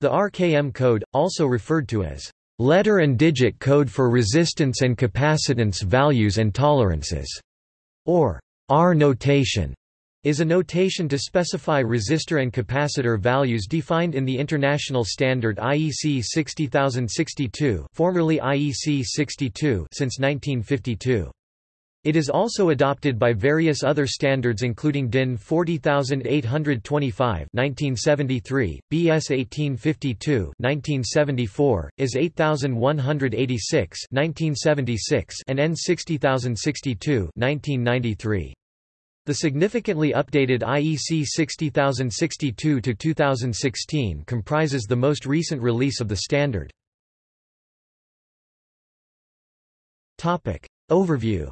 The RKM code, also referred to as letter and digit code for resistance and capacitance values and tolerances, or R notation, is a notation to specify resistor and capacitor values defined in the international standard IEC 60062 formerly IEC 62 since 1952. It is also adopted by various other standards including DIN 40825 1973, BS 1852 1974, IS 8186 1976 and EN 60062 1993. The significantly updated IEC 60062 to 2016 comprises the most recent release of the standard. Topic Overview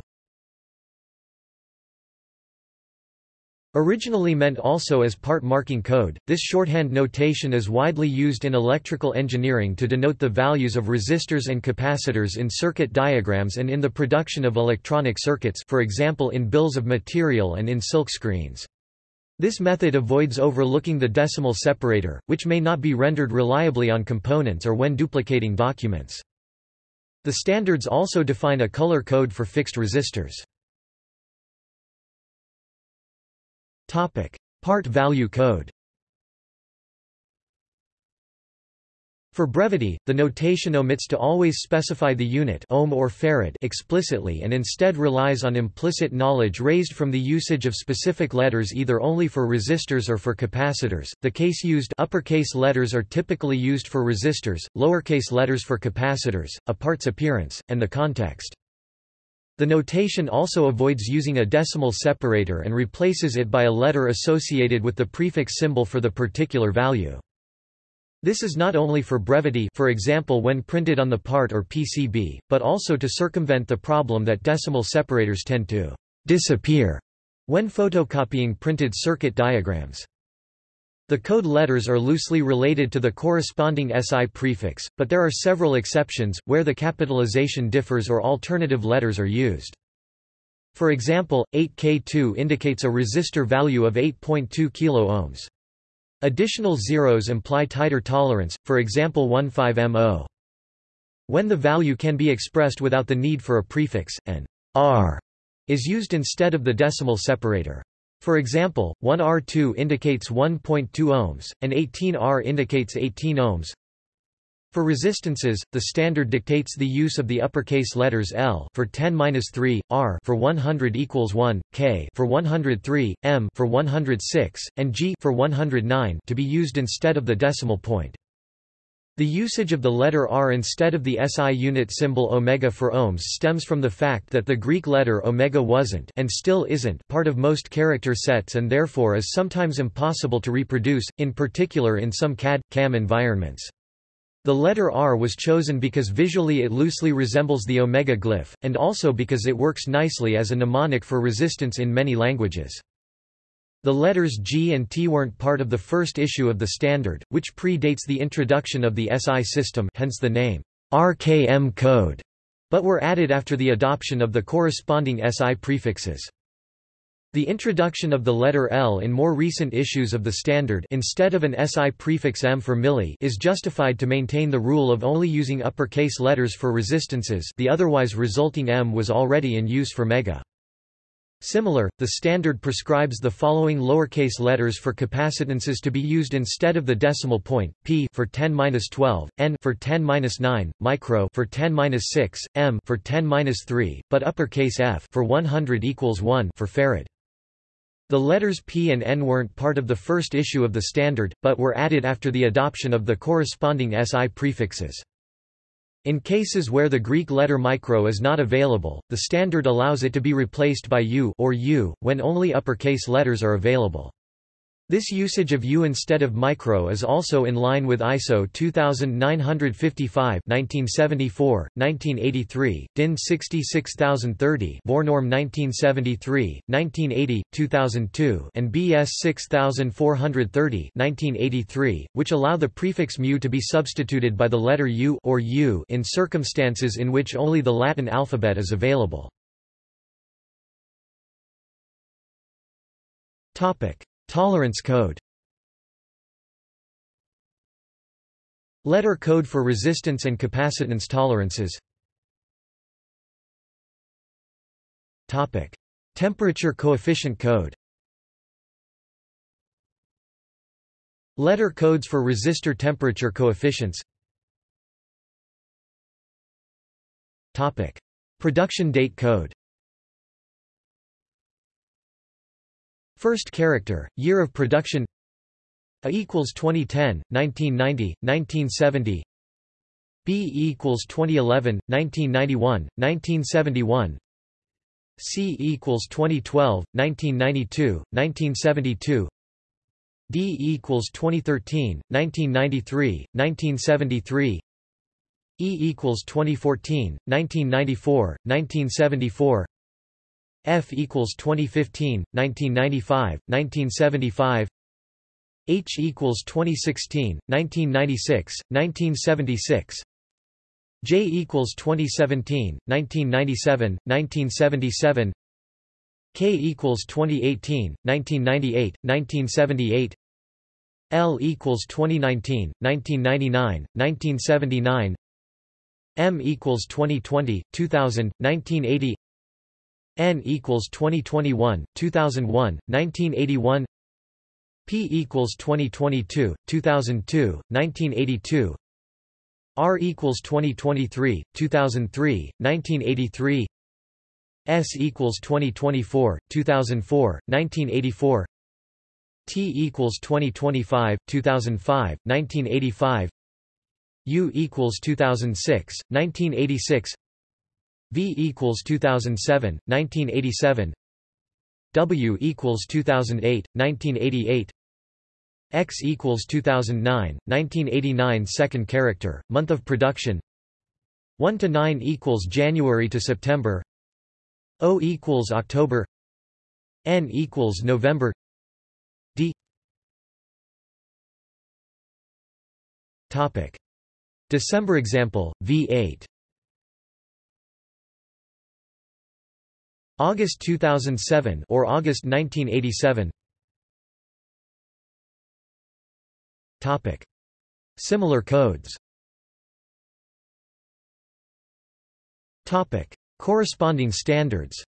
Originally meant also as part marking code, this shorthand notation is widely used in electrical engineering to denote the values of resistors and capacitors in circuit diagrams and in the production of electronic circuits for example in bills of material and in silk screens. This method avoids overlooking the decimal separator, which may not be rendered reliably on components or when duplicating documents. The standards also define a color code for fixed resistors. Part value code. For brevity, the notation omits to always specify the unit ohm or farad explicitly and instead relies on implicit knowledge raised from the usage of specific letters either only for resistors or for capacitors. The case used uppercase letters are typically used for resistors, lowercase letters for capacitors, a part's appearance, and the context. The notation also avoids using a decimal separator and replaces it by a letter associated with the prefix symbol for the particular value. This is not only for brevity for example when printed on the part or PCB, but also to circumvent the problem that decimal separators tend to disappear when photocopying printed circuit diagrams. The code letters are loosely related to the corresponding SI prefix, but there are several exceptions, where the capitalization differs or alternative letters are used. For example, 8K2 indicates a resistor value of 8.2 kΩ. Additional zeros imply tighter tolerance, for example 15MO. When the value can be expressed without the need for a prefix, an R is used instead of the decimal separator. For example, 1R2 indicates 1.2 ohms, and 18R indicates 18 ohms. For resistances, the standard dictates the use of the uppercase letters L for 10-3, R for 100 equals 1, K for 103, M for 106, and G for 109 to be used instead of the decimal point. The usage of the letter R instead of the SI unit symbol omega for ohms stems from the fact that the Greek letter omega wasn't and still isn't part of most character sets and therefore is sometimes impossible to reproduce, in particular in some CAD, CAM environments. The letter R was chosen because visually it loosely resembles the omega glyph, and also because it works nicely as a mnemonic for resistance in many languages. The letters G and T weren't part of the first issue of the standard, which predates the introduction of the SI system hence the name, RKM code, but were added after the adoption of the corresponding SI prefixes. The introduction of the letter L in more recent issues of the standard instead of an SI prefix M for milli is justified to maintain the rule of only using uppercase letters for resistances the otherwise resulting M was already in use for mega. Similar, the standard prescribes the following lowercase letters for capacitances to be used instead of the decimal point: p for 10^-12, n for 10^-9, micro for 10^-6, m for 10^-3, but uppercase F for 100 equals 1 for farad. The letters P and N weren't part of the first issue of the standard, but were added after the adoption of the corresponding SI prefixes. In cases where the Greek letter micro is not available, the standard allows it to be replaced by U or U, when only uppercase letters are available. This usage of U instead of micro is also in line with ISO 2955 1974, 1983, DIN 66030 Vornorm 1973, 1980, 2002 and BS 6430 1983, which allow the prefix mu to be substituted by the letter U or U in circumstances in which only the Latin alphabet is available. Topic Tolerance code. Letter code for resistance and capacitance tolerances. Topic. Temperature coefficient code. Letter codes for resistor temperature coefficients. Topic. Production date code First character, year of production A equals 2010, 1990, 1970 B equals 2011, 1991, 1971 C equals 2012, 1992, 1972 D equals 2013, 1993, 1973 E equals 2014, 1994, 1974 F equals 2015, 1995, 1975 H equals 2016, 1996, 1976 J equals 2017, 1997, 1977 K equals 2018, 1998, 1978 L equals 2019, 1999, 1979 M equals 2020, 2000, 1980 N equals 2021, 2001, 1981 P equals 2022, 2002, 1982 R equals 2023, 2003, 1983 S equals 2024, 2004, 1984 T equals 2025, 2005, 1985 U equals 2006, 1986 V equals 2007, 1987 W equals 2008, 1988 X equals 2009, 1989 Second character, month of production. 1 to 9 equals January to September. O equals October. N equals November. D. Topic. December example V8 August 2007 or August 1987 Topic. Similar codes. Topic. Corresponding standards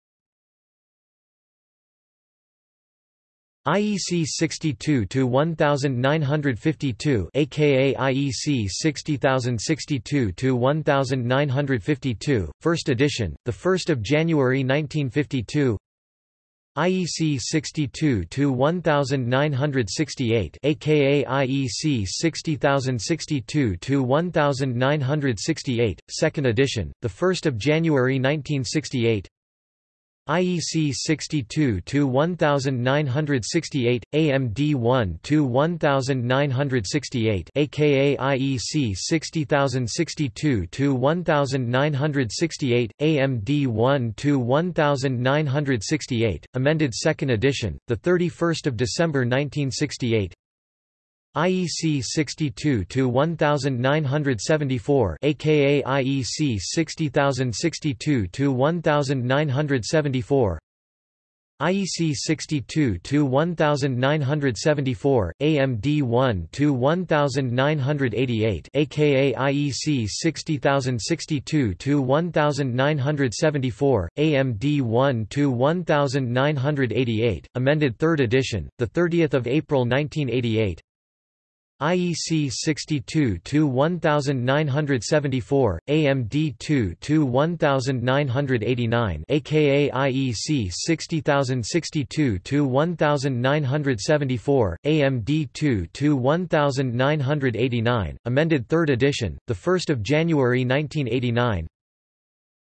IEC 62 to 1952 aka IEC 60062 to 1952 first edition the 1st of January 1952 IEC 62 to 1968 aka IEC 60062 to 1968 second edition the 1st of January 1968 IEC 62 to 1968 AMD 1 to 1968 aka IEC 60062 to 1968 AMD 1 to 1968 amended second edition the 31st of December 1968 IEC 62 to 1974 aka IEC 60062 to 1974 IEC 62 to 1974 AMD 1 to 1988 aka IEC 60062 to 1974 AMD 1 to 1988 amended 3rd edition the 30th of April 1988 IEC 62 to 1974, AMD 2 to 1989, aka IEC 60062-1974, AMD 2 to 1989, amended 3rd edition, the 1st of January 1989.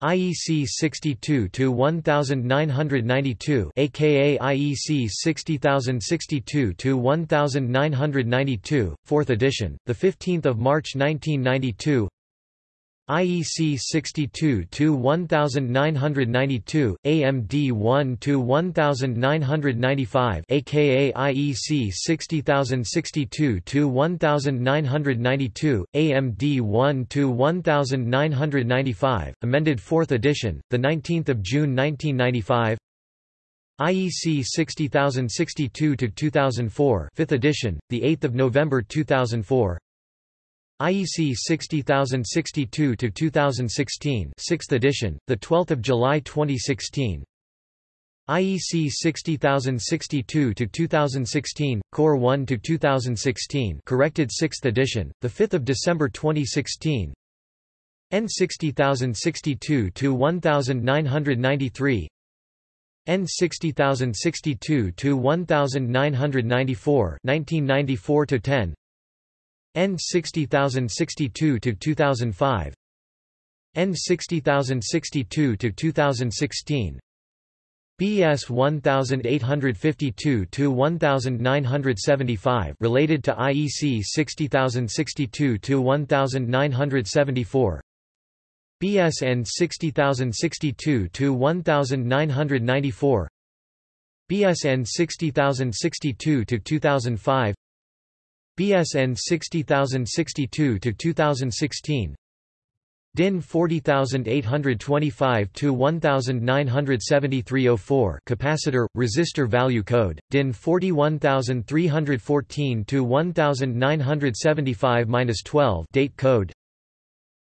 IEC 62 to 1992 aka IEC 60062 to 1992 4th edition the 15th of March 1992 IEC 62 to 1992 AMD 1 to 1995 aka IEC 60062 to 1992 AMD 1 to 1995 amended 4th edition the 19th of June 1995 IEC 60062-2004 5th edition the 8th of November 2004 IEC 60062 to 2016, 6th edition, the 12th of July 2016. IEC 60062 to 2016, Core 1 to 2016, corrected 6th edition, the 5th of December 2016. EN 60062 to 1993. EN 60062 to 1994, 1994 to 10. EN 60062 to 2005 EN 60062 to 2016 BS 1852 to 1975 related to IEC 60062 to 1974 BSN 60062 to 1994 BSN 60062 to 2005 BSN 60062 to 2016 DIN 40825 to 197304 capacitor resistor value code. DIN 41314 to 1975-12 date code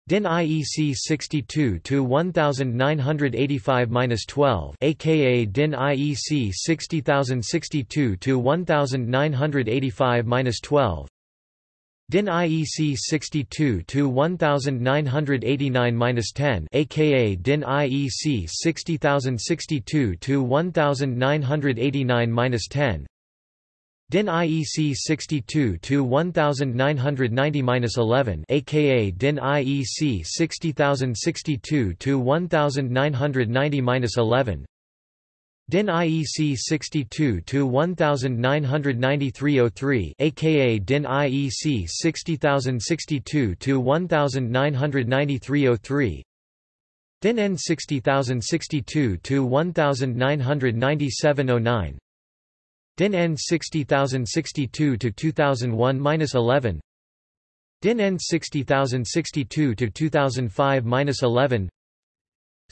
DIN IEC 62 to 1985-12 aka DIN IEC 60062 to 1985-12 DIN IEC 62 to 1989-10 aka DIN IEC 60062 to 1989-10 DIN IEC 62 to 1990-11 aka DIN IEC 60062 to 1990-11 DIN IEC 62 to 1993-03 aka DIN IEC 60062 to 1993-03 DIN EN 60062 to 1997-09 DIN EN 60062 to 2001-11 DIN EN 60062 to 2005-11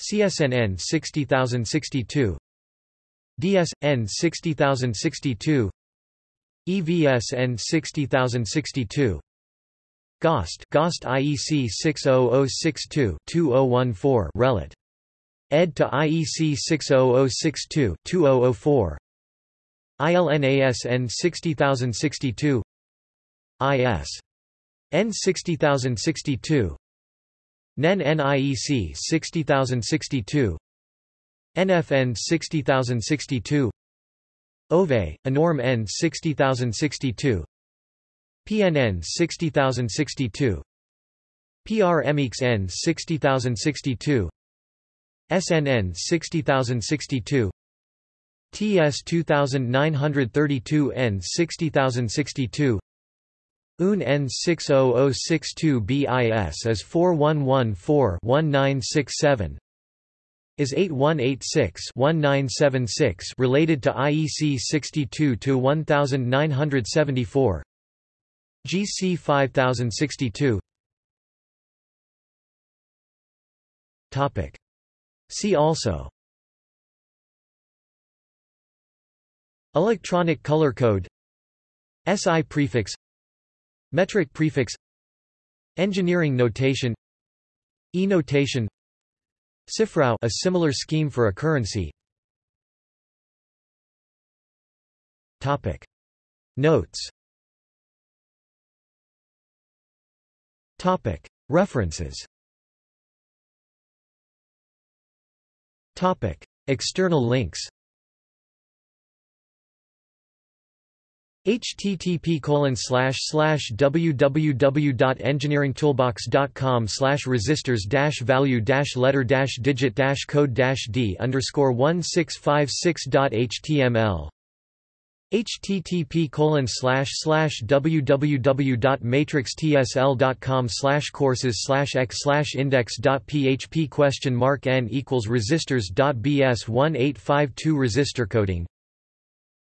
CSNN 60062 DSN 60062 EVSN 60062 GOST GOST IEC 60062 2014 Relat ed to IEC 60062 2004 ILNASN 60062 IS N 60062 NEN NIEC 60062 NFN 60062 OVE, ANORM N 60062 PNN 60062 PRMX N 60062 SNN 60062 TS 2932 N 60062 UN N 60062 BIS is 4114-1967 is 8186-1976 related to IEC 62 to 1974 GC 5062 Topic. See also Electronic color code. SI prefix. Metric prefix. Engineering notation. E-notation Cifrao a similar scheme for a currency. Topic. Notes. Topic. References. Topic. External links http www.engineeringtoolbox.com slash resistors value letter digit code d underscore 1656.html http www.matrixtsl.com courses slash x index.php question mark n equals resistors.bs 1852 resistor coding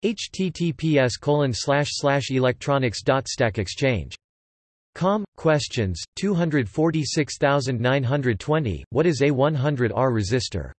https electronics.stackexchange. Com. Questions, 246920, What is a 100R resistor?